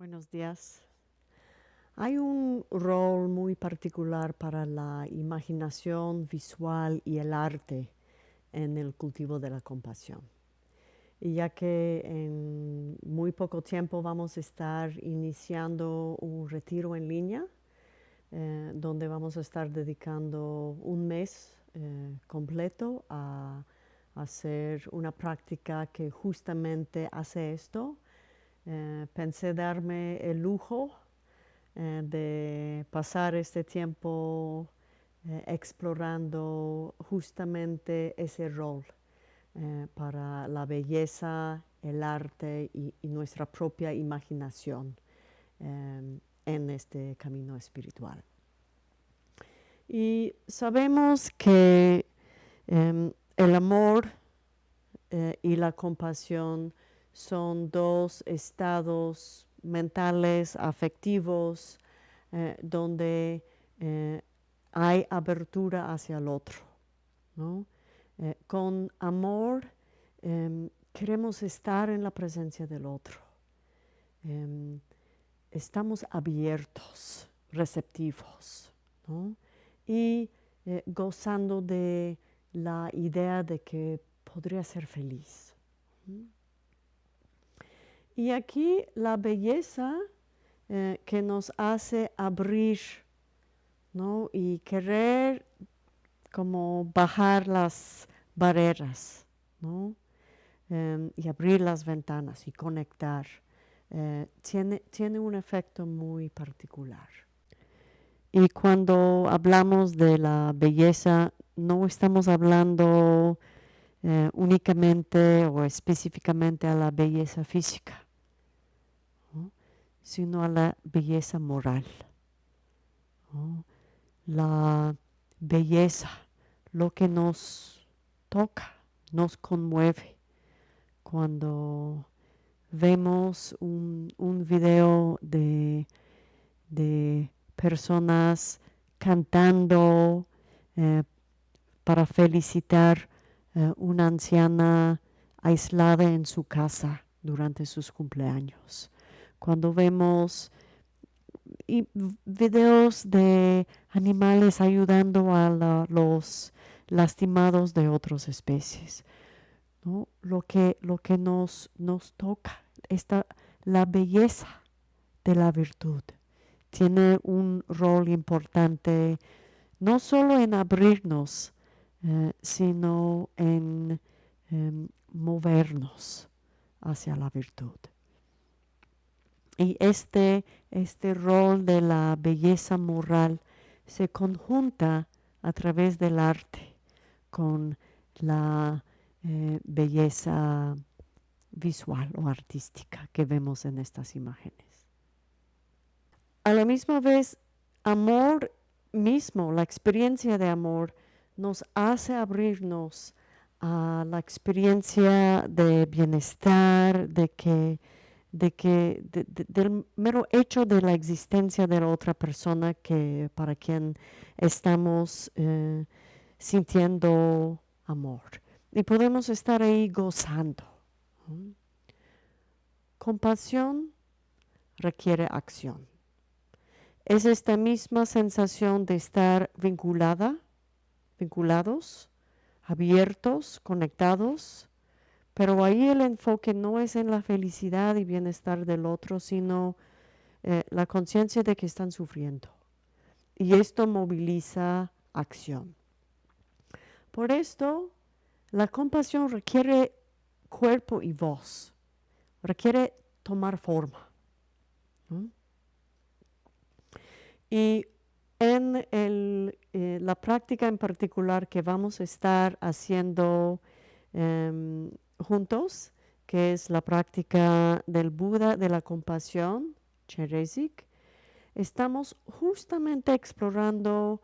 Buenos días. Hay un rol muy particular para la imaginación visual y el arte en el cultivo de la compasión. Y ya que en muy poco tiempo vamos a estar iniciando un retiro en línea, eh, donde vamos a estar dedicando un mes eh, completo a hacer una práctica que justamente hace esto, eh, pensé darme el lujo eh, de pasar este tiempo eh, explorando justamente ese rol para la belleza, el arte y, nuestra propia imaginación en este camino espiritual. Y sabemos que em, el amor y la compasión son dos estados mentales, afectivos, eh, donde eh, hay abertura hacia el otro. Eh, con amor em, queremos estar en la presencia del otro. Em, estamos abiertos, receptivos y gozando de la idea de que podría ser feliz. Y aquí la belleza eh, que nos hace abrir y querer como bajar las barreras em, y abrir las ventanas y conectar, eh, tiene, tiene un efecto muy particular. Y cuando hablamos de la belleza, no estamos hablando eh, únicamente o específicamente a la belleza física sino a la belleza moral. La belleza, lo que nos toca, nos conmueve. Cuando vemos un, video de, personas cantando eh, para felicitar a eh, una anciana aislada en su casa durante sus cumpleaños cuando vemos videos de animales ayudando a los lastimados de otras especies. Lo que, lo que nos, nos toca, esta, la belleza de la virtud, tiene un rol importante no solo en abrirnos, eh, sino en em, movernos hacia la virtud. Y este, este rol de la belleza moral se conjunta a través del arte con la eh, belleza visual o artística que vemos en estas imágenes. A la misma vez, amor mismo, la experiencia de amor, nos hace abrirnos a la experiencia de bienestar, de que de que del mero hecho de la existencia de la otra persona que para quien estamos eh, sintiendo amor y podemos estar ahí gozando. Compasión requiere acción. Es esta misma sensación de estar vinculada, vinculados, abiertos, conectados, pero ahí el enfoque no es en la felicidad y bienestar del otro, sino eh, la conciencia de que están sufriendo. Y esto moviliza acción. Por esto, la compasión requiere cuerpo y voz, requiere tomar forma. Y en eh, la práctica en particular que vamos a estar haciendo em, juntos, que es la práctica del Buda de la compasión, Cherezik, estamos justamente explorando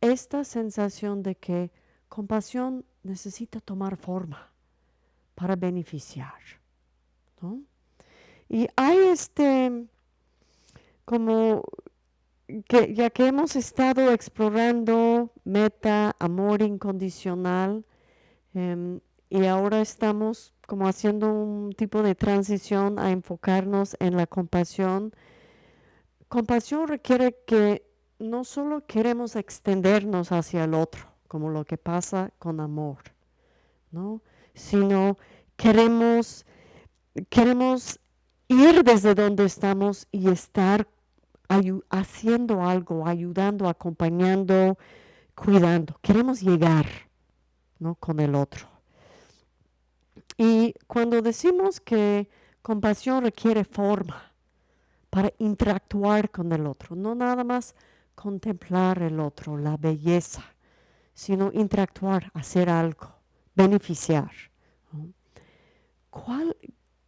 esta sensación de que compasión necesita tomar forma para beneficiar. Y hay este, como que ya que hemos estado explorando meta, amor incondicional, em, y ahora estamos como haciendo un tipo de transición a enfocarnos en la compasión. Compasión requiere que no solo queremos extendernos hacia el otro, como lo que pasa con amor, ¿no? sino queremos, queremos ir desde donde estamos y estar haciendo algo, ayudando, acompañando, cuidando. Queremos llegar ¿no? con el otro. Y cuando decimos que compasión requiere forma para interactuar con el otro, no nada más contemplar el otro, la belleza, sino interactuar, hacer algo, beneficiar. ¿Cuál,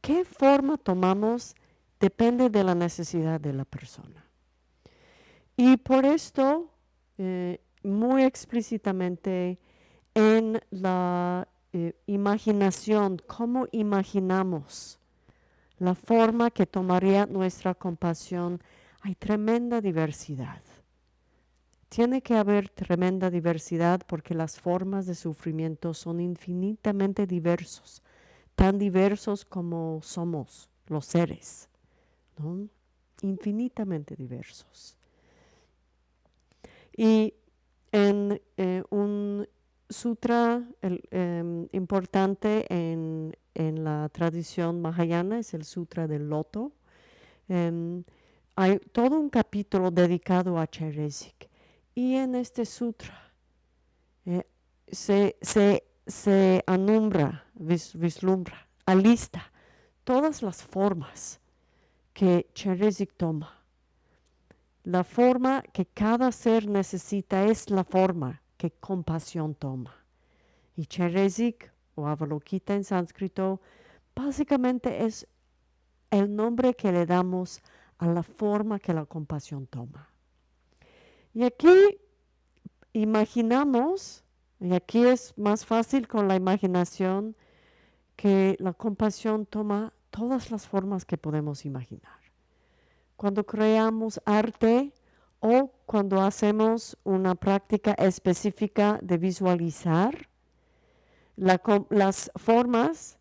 ¿Qué forma tomamos? Depende de la necesidad de la persona. Y por esto, eh, muy explícitamente en la eh, imaginación, cómo imaginamos la forma que tomaría nuestra compasión, hay tremenda diversidad. Tiene que haber tremenda diversidad porque las formas de sufrimiento son infinitamente diversos, tan diversos como somos los seres, infinitamente diversos. Y en eh, un sutra em, importante en, la tradición mahayana es el Sutra del Loto. Em, hay todo un capítulo dedicado a Cheresik. Y en este sutra eh, se, se, anumbra, vislumbra, alista todas las formas que Cheresik toma. La forma que cada ser necesita es la forma que compasión toma. Y Cheresik o Avalokita en sánscrito básicamente es el nombre que le damos a la forma que la compasión toma. Y aquí imaginamos, y aquí es más fácil con la imaginación, que la compasión toma todas las formas que podemos imaginar. Cuando creamos arte o cuando hacemos una práctica específica de visualizar, las formas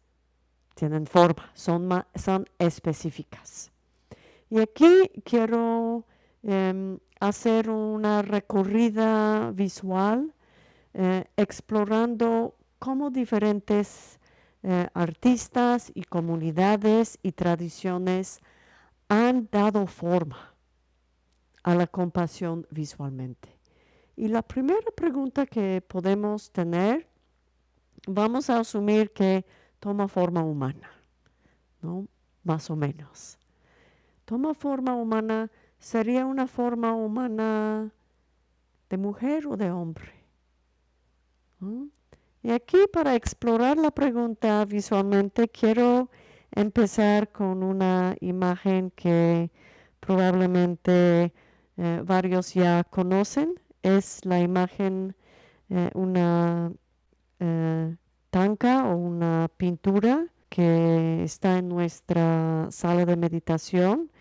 tienen forma, son, son específicas. Y aquí quiero em, hacer una recorrida visual eh, explorando cómo diferentes eh, artistas y comunidades y tradiciones han dado forma a la compasión visualmente. Y la primera pregunta que podemos tener, vamos a asumir que toma forma humana, ¿no? Más o menos. Toma forma humana sería una forma humana de mujer o de hombre. Y aquí para explorar la pregunta visualmente quiero empezar con una imagen que probablemente eh, varios ya conocen. Es la imagen, eh, una eh, tanca o una pintura que está en nuestra sala de meditación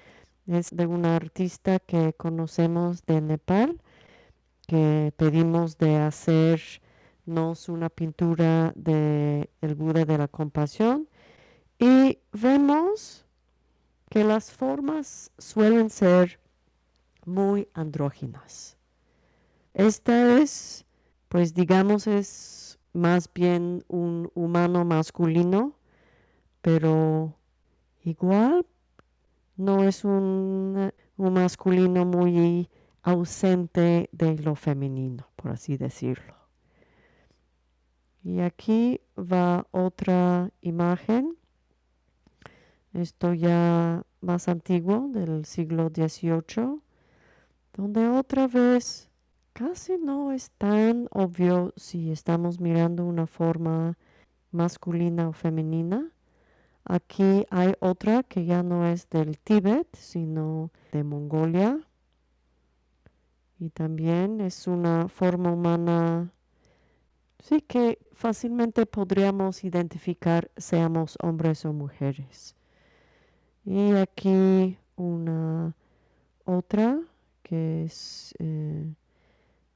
es de una artista que conocemos de Nepal, que pedimos de hacernos una pintura de el Buda de la compasión y vemos que las formas suelen ser muy andróginas. Esta es, pues digamos, es más bien un humano masculino, pero igual no es un, masculino muy ausente de lo femenino, por así decirlo. Y aquí va otra imagen. Esto ya más antiguo, del siglo XVIII, donde otra vez casi no es tan obvio si estamos mirando una forma masculina o femenina, Aquí hay otra que ya no es del Tíbet, sino de Mongolia. Y también es una forma humana, sí que fácilmente podríamos identificar seamos hombres o mujeres. Y aquí una otra que es eh,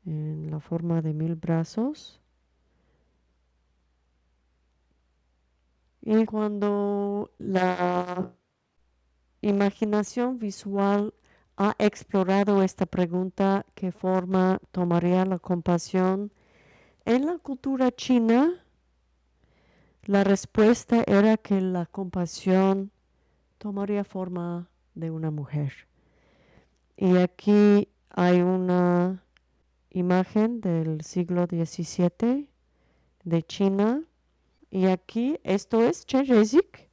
en la forma de mil brazos Y cuando la imaginación visual ha explorado esta pregunta, ¿qué forma tomaría la compasión? En la cultura china, la respuesta era que la compasión tomaría forma de una mujer. Y aquí hay una imagen del siglo XVII de China. Y aquí esto es Cherezik,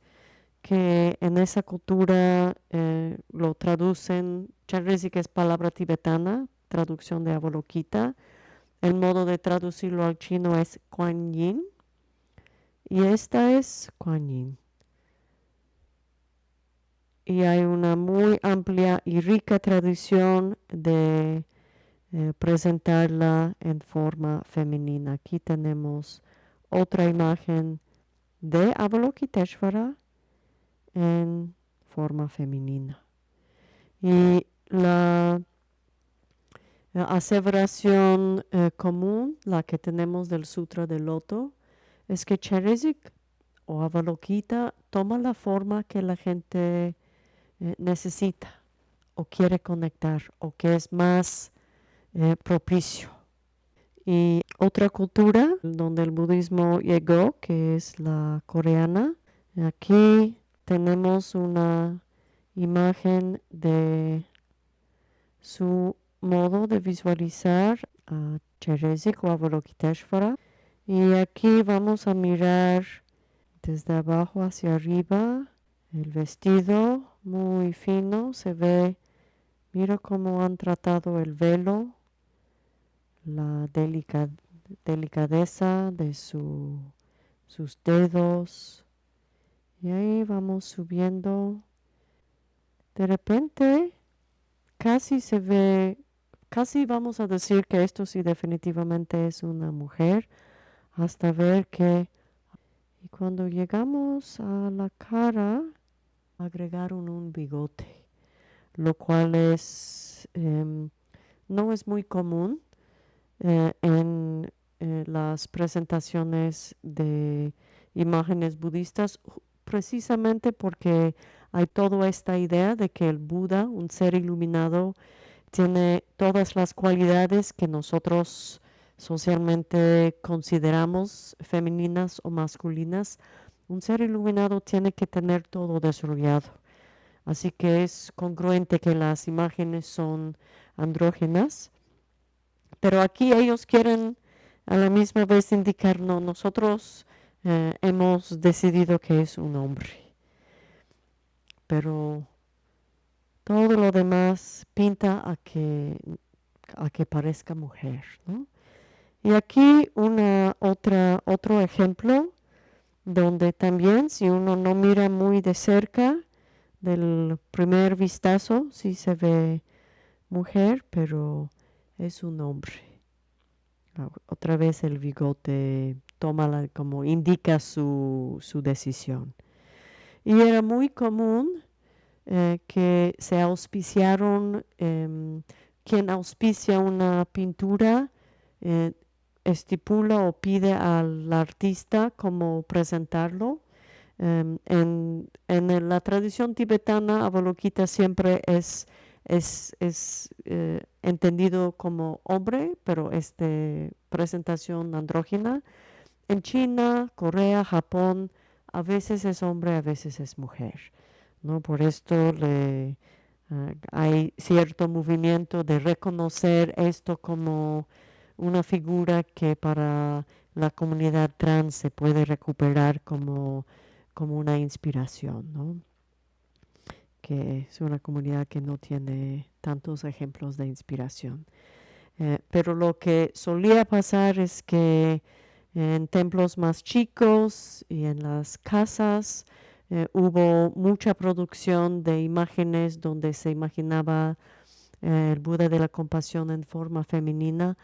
que en esa cultura eh, lo traducen, Cherezik es palabra tibetana, traducción de Avalokita. El modo de traducirlo al chino es Kuan Yin. Y esta es Kuan Yin. Y hay una muy amplia y rica tradición de eh, presentarla en forma femenina. Aquí tenemos otra imagen de Avalokiteshvara en forma femenina. Y la, aseveración eh, común, la que tenemos del Sutra del Loto, es que Cherezik o Avalokita toma la forma que la gente eh, necesita o quiere conectar o que es más eh, propicio. Y otra cultura donde el budismo llegó, que es la coreana, aquí tenemos una imagen de su modo de visualizar a Cherezik o Avalokiteshvara. Y aquí vamos a mirar desde abajo hacia arriba el vestido muy fino, se ve, mira cómo han tratado el velo la delicadeza de sus dedos. Y ahí vamos subiendo. De repente casi se ve, casi vamos a decir que esto sí definitivamente es una mujer, hasta ver que... Y cuando llegamos a la cara, agregaron un bigote, lo cual es, em, no es muy común eh, en eh, las presentaciones de imágenes budistas precisamente porque hay toda esta idea de que el Buda, un ser iluminado, tiene todas las cualidades que nosotros socialmente consideramos femeninas o masculinas. Un ser iluminado tiene que tener todo desarrollado. Así que es congruente que las imágenes son andrógenas pero aquí ellos quieren a la misma vez indicar, no, nosotros eh, hemos decidido que es un hombre. Pero todo lo demás pinta a que, a que parezca mujer. Y aquí una, otra, otro ejemplo donde también si uno no mira muy de cerca del primer vistazo, sí se ve mujer, pero es un hombre. Ah, otra vez el bigote toma como indica su, decisión. Y era muy común eh, que se auspiciaron, em, quien auspicia una pintura eh, estipula o pide al artista cómo presentarlo. Em, en, en, la tradición tibetana, Avalokita siempre es es, es eh, entendido como hombre, pero es de presentación andrógina. En China, Corea, Japón, a veces es hombre, a veces es mujer. ¿no? Por esto le, ah, hay cierto movimiento de reconocer esto como una figura que para la comunidad trans se puede recuperar como, como una inspiración. ¿no? que es una comunidad que no tiene tantos ejemplos de inspiración. Eh, pero lo que solía pasar es que en templos más chicos y en las casas eh, hubo mucha producción de imágenes donde se imaginaba eh, el Buda de la compasión en forma femenina,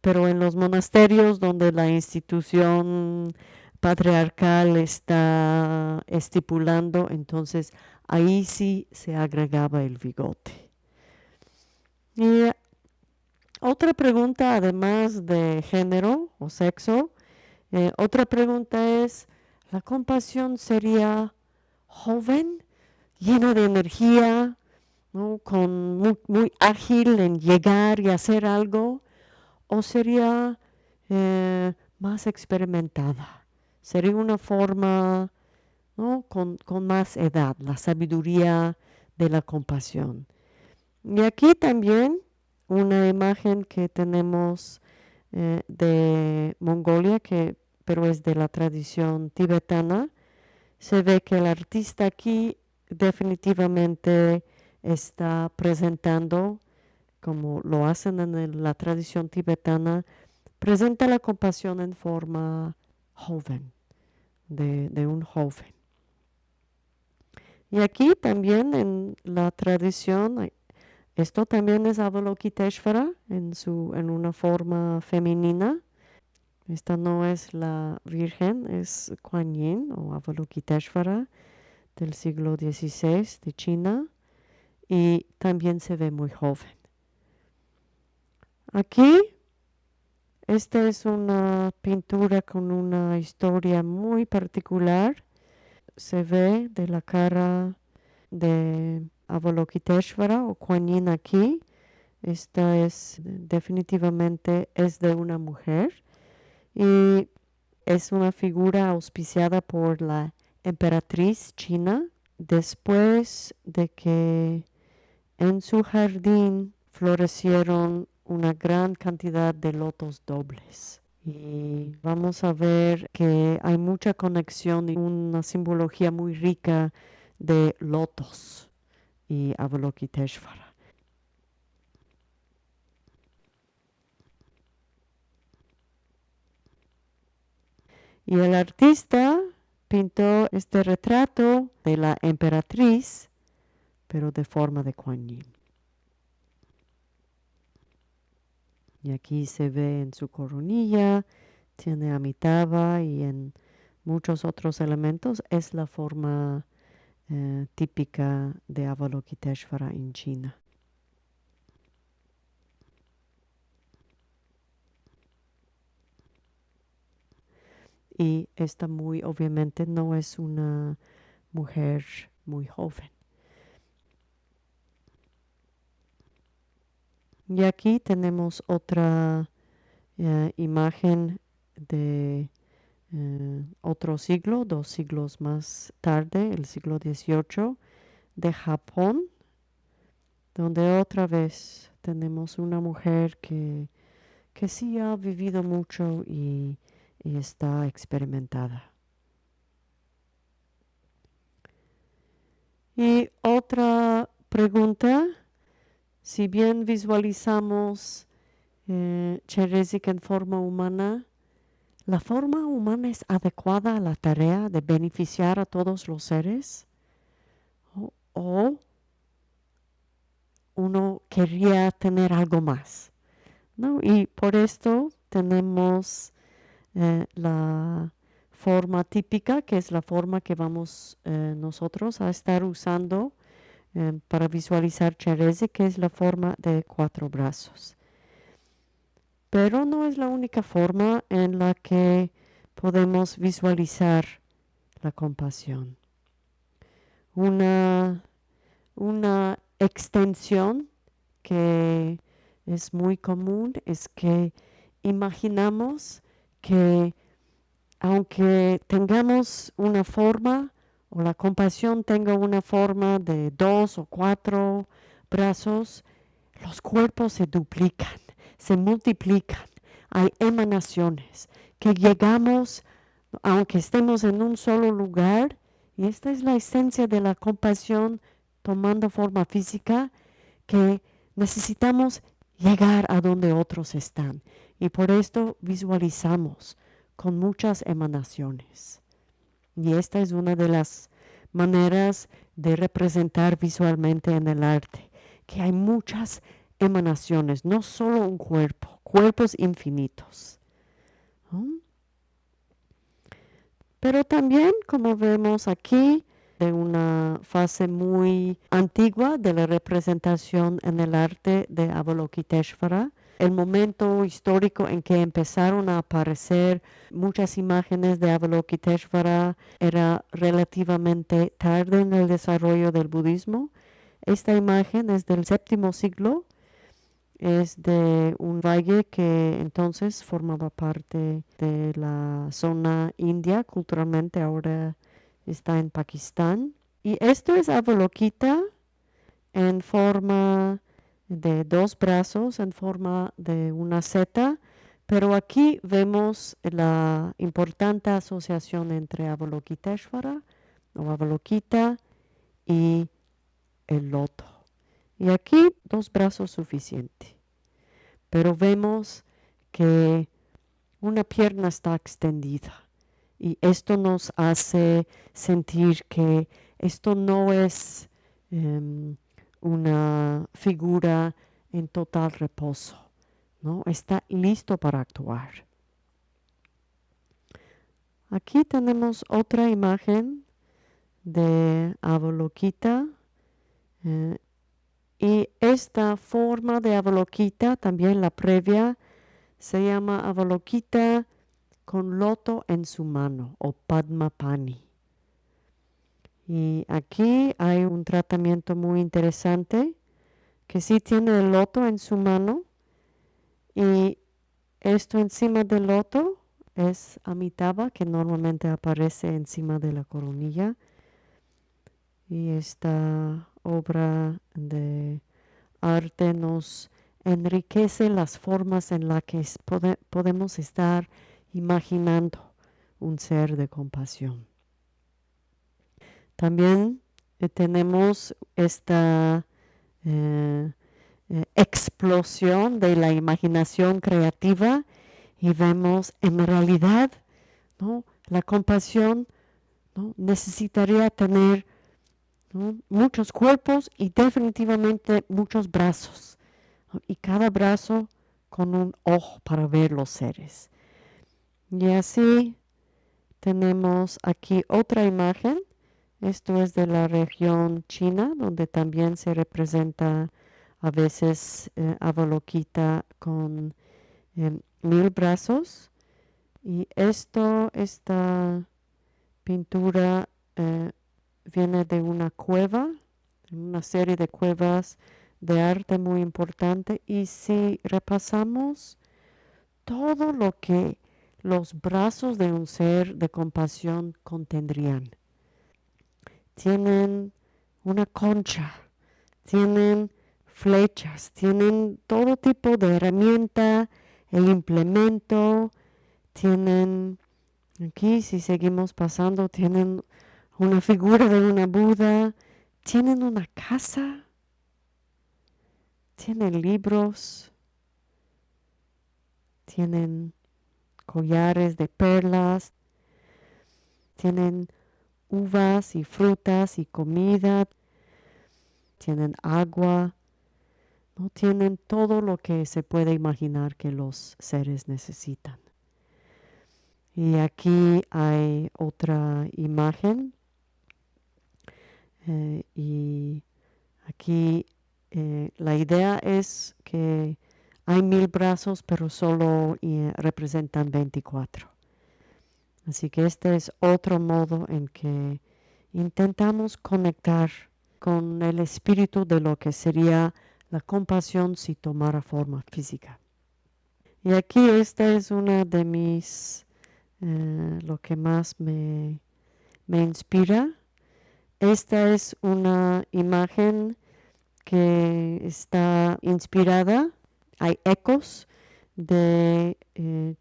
pero en los monasterios donde la institución patriarcal está estipulando, entonces ahí sí se agregaba el bigote. Y otra pregunta, además de género o sexo, eh, otra pregunta es, La compasión sería joven, llena de energía, con muy, ágil en llegar y hacer algo, o sería eh, más experimentada. Sería una forma con, más edad, la sabiduría de la compasión. Y aquí también una imagen que tenemos eh, de Mongolia, que, pero es de la tradición tibetana. Se ve que el artista aquí definitivamente está presentando, como lo hacen en la tradición tibetana, presenta la compasión en forma joven, de, un joven. Y aquí también en la tradición, esto también es Avalokiteshvara en, su, en una forma femenina. Esta no es la Virgen, es Kuan Yin o Avalokiteshvara del siglo XVI de China y también se ve muy joven. Aquí, esta es una pintura con una historia muy particular. Se ve de la cara de Avalokiteshvara o Kuan Yin aquí. Esta es definitivamente es de una mujer y es una figura auspiciada por la emperatriz china después de que en su jardín florecieron una gran cantidad de lotos dobles. Y vamos a ver que hay mucha conexión y una simbología muy rica de lotos y Avalokiteshvara. Y el artista pintó este retrato de la emperatriz pero de forma de Kuan Yin. Y aquí se ve en su coronilla, tiene Amitabha y en muchos otros elementos es la forma eh, típica de Avalokiteshvara en China. Y esta muy obviamente no es una mujer muy joven. Y aquí tenemos otra eh, imagen de eh, otro siglo, dos siglos más tarde, el siglo XVIII, de Japón, donde otra vez tenemos una mujer que, que sí ha vivido mucho y, y está experimentada. Y otra pregunta si bien visualizamos eh, en forma humana, ¿la forma humana es adecuada a la tarea de beneficiar a todos los seres? ¿O, uno quería tener algo más? ¿no? Y por esto tenemos eh, la forma típica, que es la forma que vamos eh, nosotros a estar usando Em, para visualizar Cherezi, que es la forma de cuatro brazos. Pero no es la única forma en la que podemos visualizar la compasión. Una, una extensión que es muy común es que imaginamos que aunque tengamos una forma, o la compasión tenga una forma de dos o cuatro brazos, los cuerpos se duplican, se multiplican, hay emanaciones que llegamos, aunque estemos en un solo lugar, y esta es la esencia de la compasión tomando forma física, que necesitamos llegar a donde otros están. Y por esto visualizamos con muchas emanaciones. Y esta es una de las maneras de representar visualmente en el arte, que hay muchas emanaciones, no solo un cuerpo, cuerpos infinitos. Pero también, como vemos aquí, de una fase muy antigua de la representación en el arte de Avalokiteshvara, el momento histórico en que empezaron a aparecer muchas imágenes de Avalokiteshvara era relativamente tarde en el desarrollo del budismo. Esta imagen es del séptimo siglo, es de un valle que entonces formaba parte de la zona india, culturalmente ahora está en Pakistán. Y esto es Avalokita en forma de dos brazos en forma de una seta, pero aquí vemos la importante asociación entre Avalokiteshvara o Avalokita y el loto. Y aquí dos brazos suficientes. Pero vemos que una pierna está extendida y esto nos hace sentir que esto no es em, una figura en total reposo, ¿no? Está listo para actuar. Aquí tenemos otra imagen de Avalokita eh, y esta forma de Avalokita, también la previa, se llama Avalokita con loto en su mano o Padmapani. Y aquí hay un tratamiento muy interesante que sí tiene el loto en su mano y esto encima del loto es Amitabha que normalmente aparece encima de la coronilla y esta obra de arte nos enriquece las formas en las que podemos estar imaginando un ser de compasión. También eh, tenemos esta eh, eh, explosión de la imaginación creativa y vemos en realidad ¿no? la compasión ¿no? necesitaría tener muchos cuerpos y definitivamente muchos brazos y cada brazo con un ojo para ver los seres. Y así tenemos aquí otra imagen esto es de la región china, donde también se representa a veces eh, con em, mil brazos. Y esto, esta pintura eh, viene de una cueva, una serie de cuevas de arte muy importante. Y si repasamos todo lo que los brazos de un ser de compasión contendrían, tienen una concha, tienen flechas, tienen todo tipo de herramienta e implemento, tienen, aquí si seguimos pasando, tienen una figura de una Buda, tienen una casa, tienen libros, tienen collares de perlas, tienen uvas y frutas y comida, tienen agua, no tienen todo lo que se puede imaginar que los seres necesitan. Y aquí hay otra imagen eh, y aquí eh, la idea es que hay mil brazos pero solo eh, representan 24. Así que este es otro modo en que intentamos conectar con el espíritu de lo que sería la compasión si tomara forma física. Y aquí esta es una de mis, eh, lo que más me, me inspira. Esta es una imagen que está inspirada, hay ecos de eh,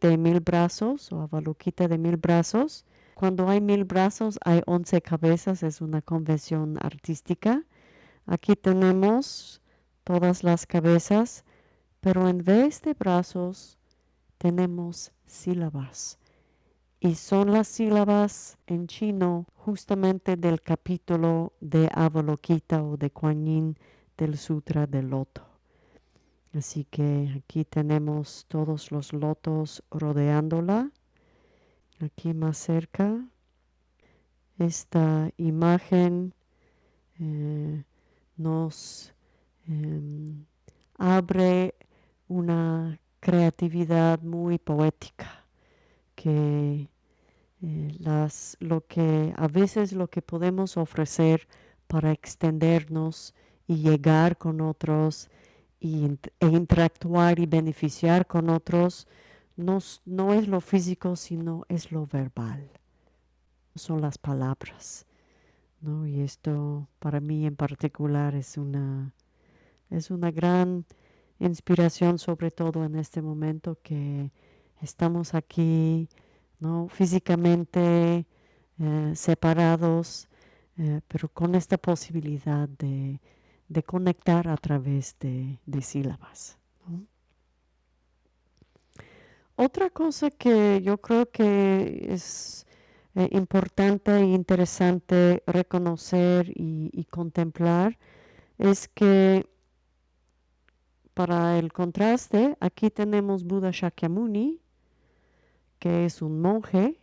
de mil brazos o Avalokita de mil brazos. Cuando hay mil brazos hay once cabezas, es una convención artística. Aquí tenemos todas las cabezas, pero en vez de brazos tenemos sílabas. Y son las sílabas en chino justamente del capítulo de Avalokita o de Kuan Yin del Sutra del Loto. Así que aquí tenemos todos los lotos rodeándola. Aquí más cerca. Esta imagen eh, nos em, abre una creatividad muy poética que eh, las, lo que a veces lo que podemos ofrecer para extendernos y llegar con otros y, e interactuar y beneficiar con otros no, no es lo físico sino es lo verbal son las palabras ¿no? y esto para mí en particular es una es una gran inspiración sobre todo en este momento que estamos aquí ¿no? físicamente eh, separados, eh, pero con esta posibilidad de, conectar a través de, sílabas. Otra cosa que yo creo que es eh, importante e interesante reconocer y, y contemplar es que para el contraste, aquí tenemos Buda Shakyamuni, que es un monje,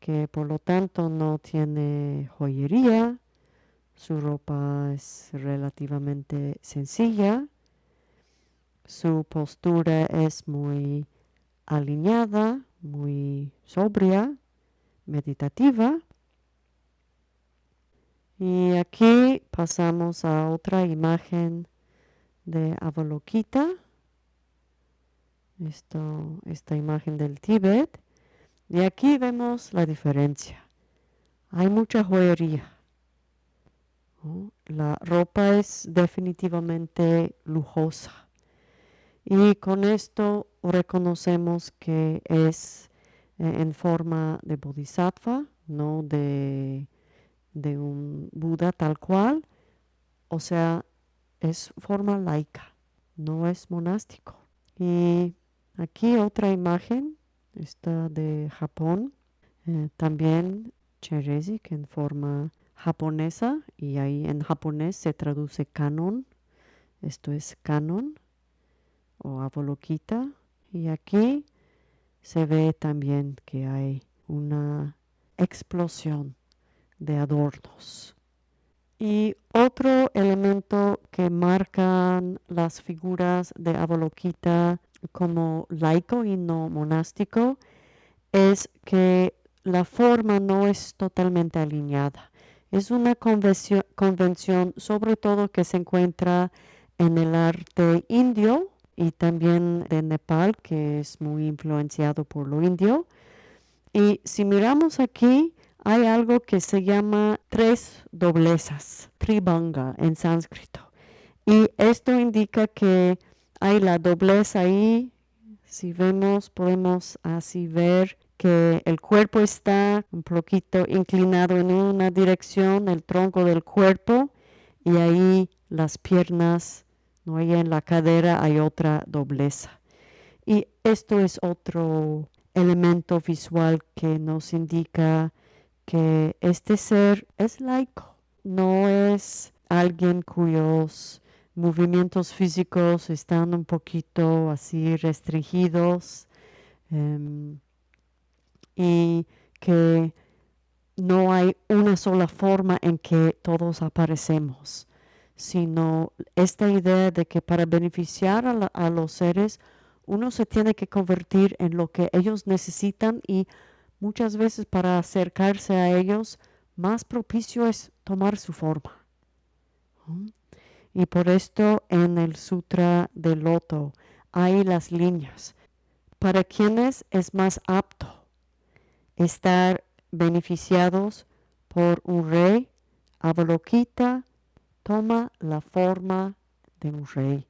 que por lo tanto no tiene joyería, su ropa es relativamente sencilla, su postura es muy alineada, muy sobria, meditativa. Y aquí pasamos a otra imagen de Avalokita esta imagen del Tíbet. Y aquí vemos la diferencia. Hay mucha joyería. La ropa es definitivamente lujosa. Y con esto reconocemos que es eh, en forma de bodhisattva, no de, de un Buda tal cual. O sea, es forma laica, no es monástico. Y Aquí otra imagen, está de Japón, eh, también Cherezik en forma japonesa y ahí en japonés se traduce canon, esto es canon o abolokita y aquí se ve también que hay una explosión de adornos. Y otro elemento que marcan las figuras de Avalokita como laico y no monástico es que la forma no es totalmente alineada. Es una convención, sobre todo que se encuentra en el arte indio y también de Nepal, que es muy influenciado por lo indio. Y si miramos aquí, hay algo que se llama tres doblezas, tribanga en sánscrito. Y esto indica que hay la doblez ahí. Si vemos, podemos así ver que el cuerpo está un poquito inclinado en una dirección, el tronco del cuerpo, y ahí las piernas, no hay en la cadera hay otra dobleza. Y esto es otro elemento visual que nos indica que este ser es laico, no es alguien cuyos movimientos físicos están un poquito así restringidos em, y que no hay una sola forma en que todos aparecemos, sino esta idea de que para beneficiar a, a los seres uno se tiene que convertir en lo que ellos necesitan y muchas veces para acercarse a ellos más propicio es tomar su forma. Y por esto en el Sutra del Loto hay las líneas. Para quienes es más apto estar beneficiados por un rey, Avalokita toma la forma de un rey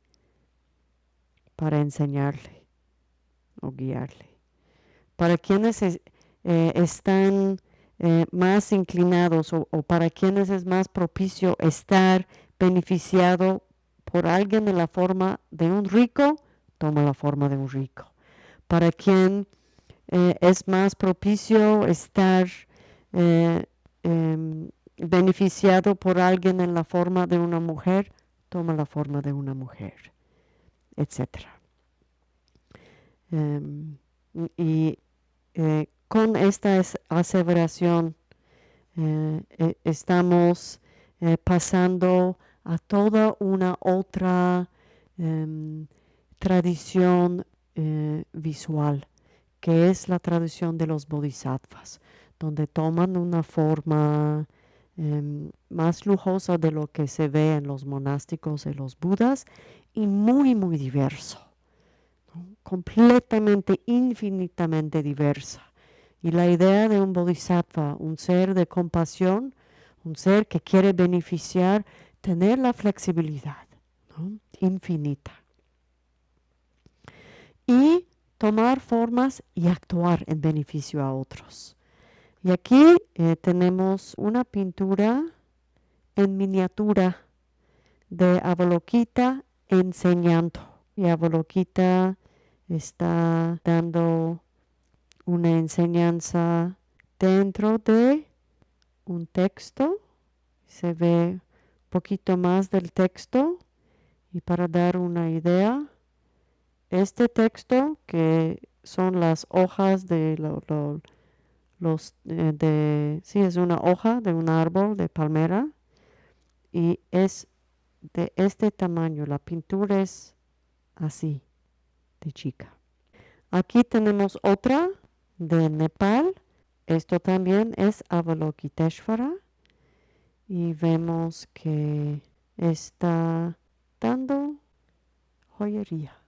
para enseñarle o guiarle. Para quienes eh, están eh, más inclinados o, o, para quienes es más propicio estar beneficiado por alguien en la forma de un rico, toma la forma de un rico. Para quien eh, es más propicio estar eh, em, beneficiado por alguien en la forma de una mujer, toma la forma de una mujer, etc. Em, y eh, con esta aseveración estamos pasando a toda una otra em, tradición visual, que es la tradición de los bodhisattvas, donde toman una forma em, más lujosa de lo que se ve en los monásticos de los budas y muy, muy diverso, completamente, infinitamente diversa. Y la idea de un bodhisattva, un ser de compasión, un ser que quiere beneficiar, tener la flexibilidad infinita. Y tomar formas y actuar en beneficio a otros. Y aquí eh, tenemos una pintura en miniatura de Avalokita enseñando. Y Avalokita está dando una enseñanza dentro de un texto. Se ve un poquito más del texto. Y para dar una idea, este texto, que son las hojas de los, eh, de, sí, es una hoja de un árbol de palmera y es de este tamaño. La pintura es así, de chica. Aquí tenemos otra de Nepal. Esto también es Avalokiteshvara. Y vemos que está dando joyería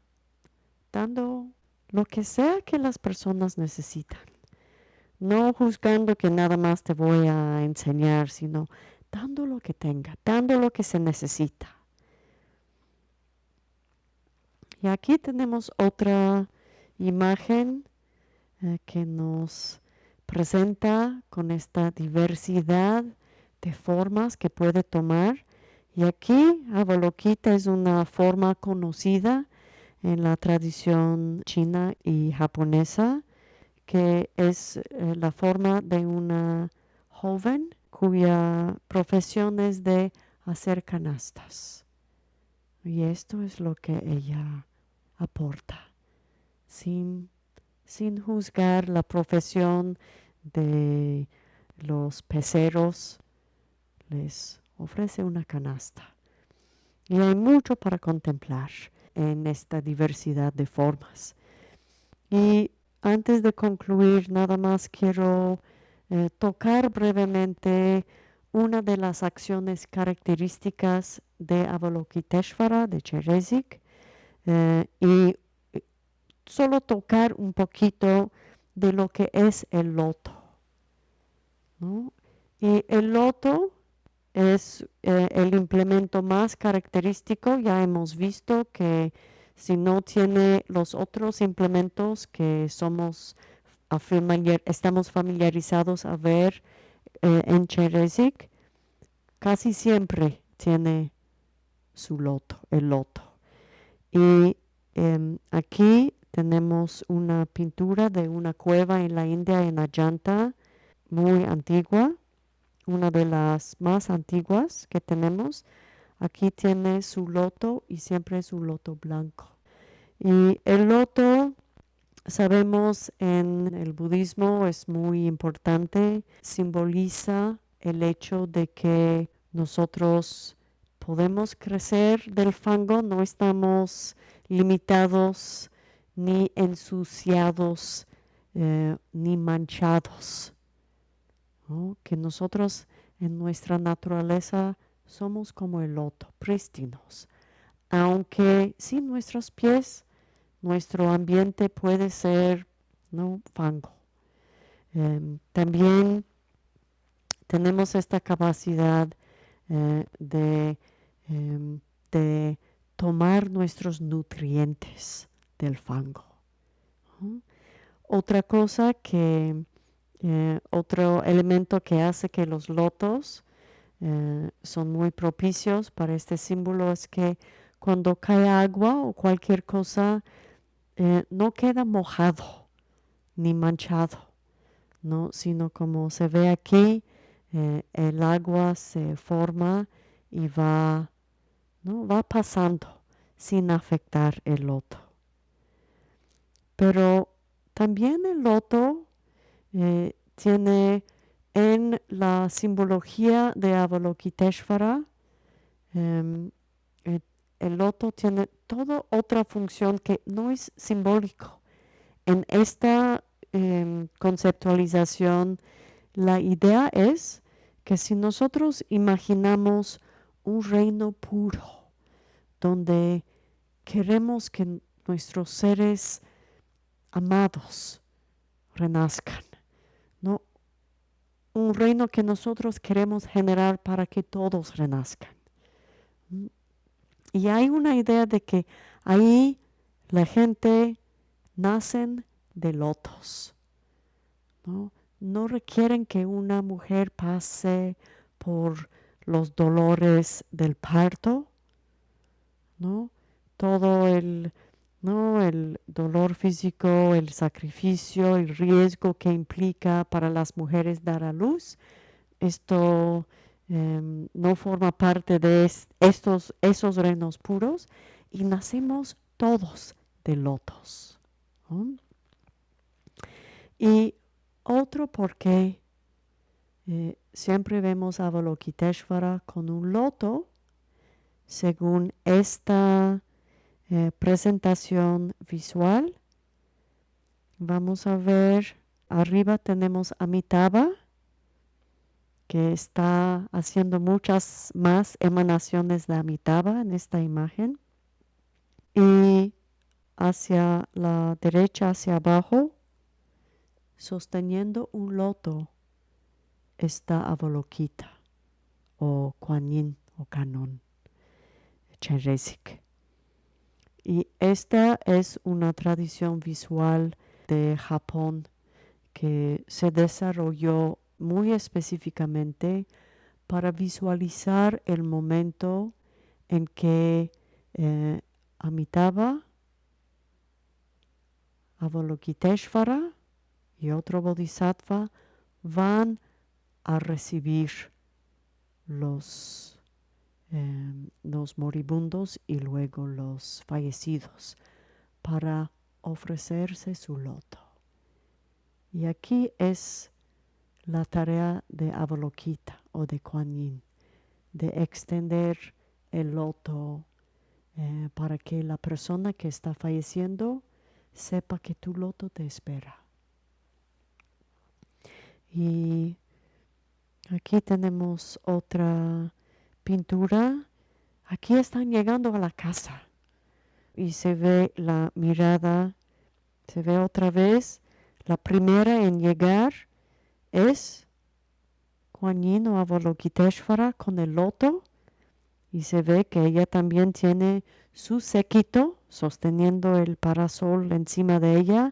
dando lo que sea que las personas necesitan. No juzgando que nada más te voy a enseñar, sino dando lo que tenga, dando lo que se necesita. Y aquí tenemos otra imagen eh, que nos presenta con esta diversidad de formas que puede tomar. Y aquí Avalokita es una forma conocida en la tradición china y japonesa, que es eh, la forma de una joven cuya profesión es de hacer canastas. Y esto es lo que ella aporta, sin, sin juzgar la profesión de los peceros, les ofrece una canasta. Y hay mucho para contemplar en esta diversidad de formas. Y antes de concluir, nada más quiero eh, tocar brevemente una de las acciones características de Avalokiteshvara, de Cherezik, eh, y solo tocar un poquito de lo que es el loto. Y el loto es eh, el implemento más característico. Ya hemos visto que si no tiene los otros implementos que somos estamos familiarizados a ver eh, en Cherezik, casi siempre tiene su loto, el loto. Y em, aquí tenemos una pintura de una cueva en la India, en Ajanta, muy antigua una de las más antiguas que tenemos. Aquí tiene su loto y siempre su loto blanco. Y el loto, sabemos en el budismo, es muy importante, simboliza el hecho de que nosotros podemos crecer del fango, no estamos limitados ni ensuciados eh, ni manchados que nosotros en nuestra naturaleza somos como el loto, prístinos, aunque sin nuestros pies nuestro ambiente puede ser fango. Em, también tenemos esta capacidad eh, em, de, tomar nuestros nutrientes del fango. Otra cosa que eh, otro elemento que hace que los lotos eh, son muy propicios para este símbolo es que cuando cae agua o cualquier cosa, eh, no queda mojado ni manchado, ¿no? sino como se ve aquí, el agua se forma y va, ¿no? va pasando sin afectar el loto. Pero también el loto eh, tiene en la simbología de Avalokiteshvara, em, el loto tiene toda otra función que no es simbólico. En esta em, conceptualización, la idea es que si nosotros imaginamos un reino puro, donde queremos que nuestros seres amados renazcan. Un reino que nosotros queremos generar para que todos renazcan. Y hay una idea de que ahí la gente nacen de lotos. ¿no? no requieren que una mujer pase por los dolores del parto, ¿no? Todo el, ¿no? el dolor físico, el sacrificio, el riesgo que implica para las mujeres dar a luz. Esto em, no forma parte de estos, esos reinos puros y nacemos todos de lotos. Y otro porque eh, siempre vemos a Avalokiteshvara con un loto, según esta eh, presentación visual. Vamos a ver, arriba tenemos Amitabha, que está haciendo muchas más emanaciones de Amitabha en esta imagen. Y hacia la derecha, hacia abajo, sosteniendo un loto está Avalokita o Kuan o Canon Chenresik. Y esta es una tradición visual de Japón que se desarrolló muy específicamente para visualizar el momento en que eh, Amitabha, Avalokiteshvara y otro bodhisattva van a recibir los, em, los moribundos y luego los fallecidos para ofrecerse su loto. Y aquí es la tarea de Avalokita o de Kuan Yin, de extender el loto eh, para que la persona que está falleciendo sepa que tu loto te espera. Y aquí tenemos otra pintura. Aquí están llegando a la casa y se ve la mirada, se ve otra vez. La primera en llegar es Kuan Yin o Avalokiteshvara con el loto y se ve que ella también tiene su séquito sosteniendo el parasol encima de ella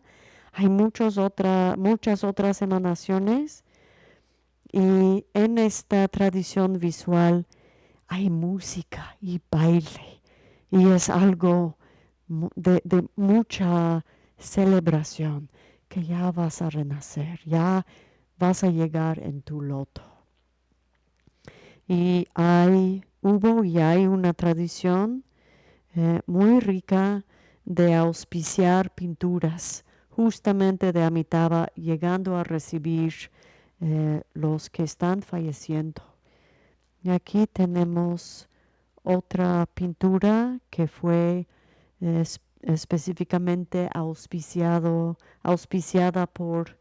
hay muchos muchas otras emanaciones y en esta tradición visual hay música y baile y es algo de, mucha celebración que ya vas a renacer, ya vas a llegar en tu loto. Y hay, hubo y hay una tradición eh, muy rica de auspiciar pinturas justamente de Amitabha llegando a recibir eh, los que están falleciendo. Y aquí tenemos otra pintura que fue específicamente auspiciado, auspiciada por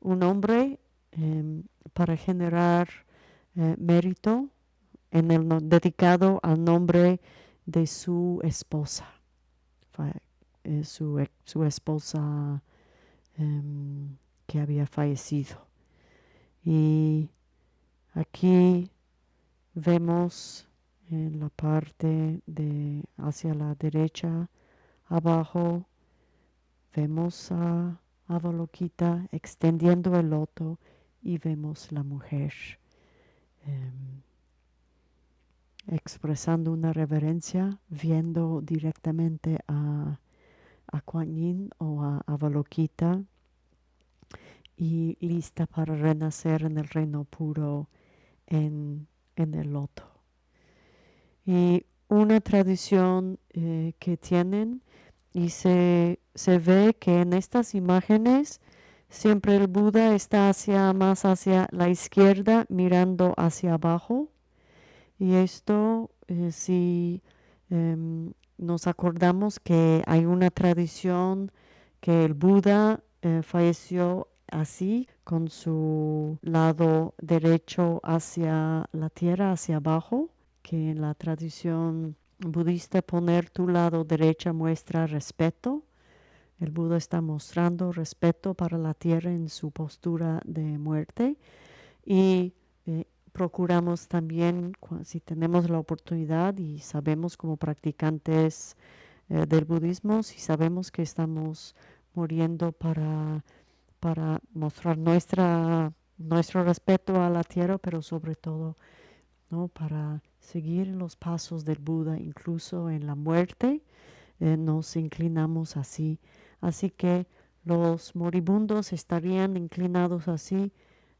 un hombre em, para generar eh, mérito en el dedicado al nombre de su esposa, eh, su, su esposa Em, que había fallecido. Y aquí vemos en la parte de hacia la derecha abajo vemos a Avalokita extendiendo el loto y vemos la mujer em, expresando una reverencia, viendo directamente a a Yin o a Avalokita y lista para renacer en el reino puro en, el loto. Y una tradición eh, que tienen y se, se, ve que en estas imágenes siempre el Buda está hacia más hacia la izquierda mirando hacia abajo y esto eh, si em, nos acordamos que hay una tradición que el Buda eh, falleció así, con su lado derecho hacia la tierra, hacia abajo, que en la tradición budista poner tu lado derecho muestra respeto. El Buda está mostrando respeto para la tierra en su postura de muerte y eh, procuramos también, si tenemos la oportunidad y sabemos como practicantes eh, del budismo, si sabemos que estamos muriendo para, para mostrar nuestra, nuestro respeto a la tierra, pero sobre todo ¿no? para seguir los pasos del Buda, incluso en la muerte, eh, nos inclinamos así. Así que los moribundos estarían inclinados así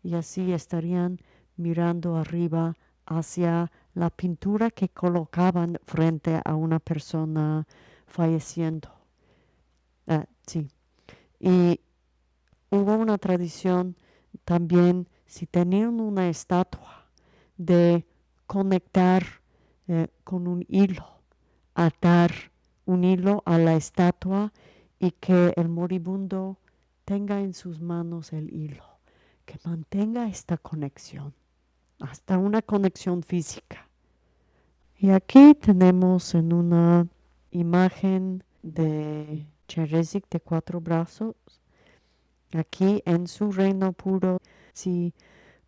y así estarían mirando arriba hacia la pintura que colocaban frente a una persona falleciendo. Ah, sí. Y hubo una tradición también, si tenían una estatua, de conectar eh, con un hilo, atar un hilo a la estatua y que el moribundo tenga en sus manos el hilo, que mantenga esta conexión, hasta una conexión física. Y aquí tenemos en una imagen de Cherezik de cuatro brazos, aquí en su reino puro, si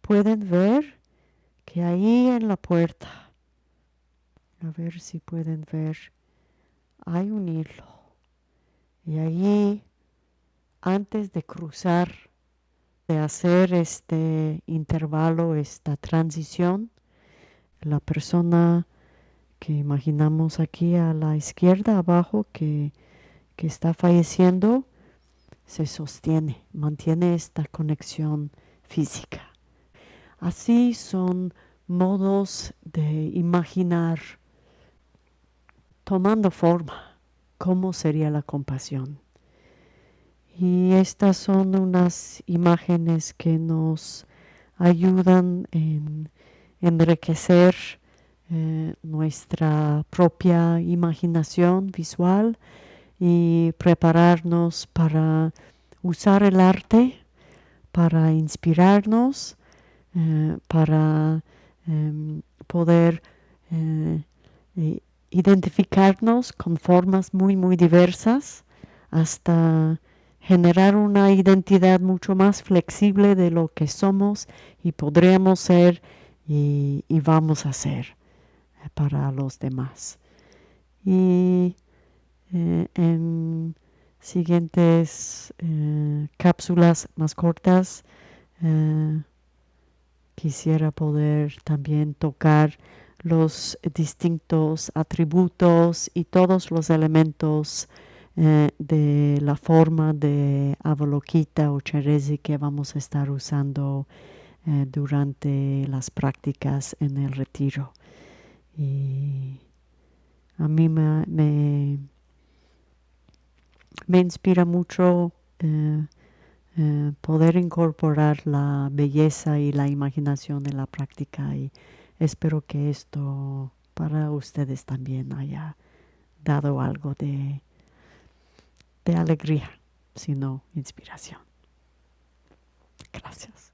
pueden ver que ahí en la puerta, a ver si pueden ver, hay un hilo. Y allí, antes de cruzar, de hacer este intervalo, esta transición, la persona que imaginamos aquí a la izquierda abajo que, que está falleciendo, se sostiene, mantiene esta conexión física. Así son modos de imaginar tomando forma cómo sería la compasión. Y estas son unas imágenes que nos ayudan en enriquecer eh, nuestra propia imaginación visual y prepararnos para usar el arte, para inspirarnos eh, para em, poder eh, identificarnos con formas muy, muy diversas hasta generar una identidad mucho más flexible de lo que somos y podríamos ser y, vamos a ser eh, para los demás. Y en siguientes cápsulas más cortas quisiera poder también tocar los distintos atributos y todos los elementos eh, de la forma de Avalokita o Cherezi que vamos a estar usando eh, durante las prácticas en el retiro. Y a mí me, me, inspira mucho eh, eh, poder incorporar la belleza y la imaginación en la práctica y espero que esto para ustedes también haya dado algo de, de alegría, sino inspiración. Gracias.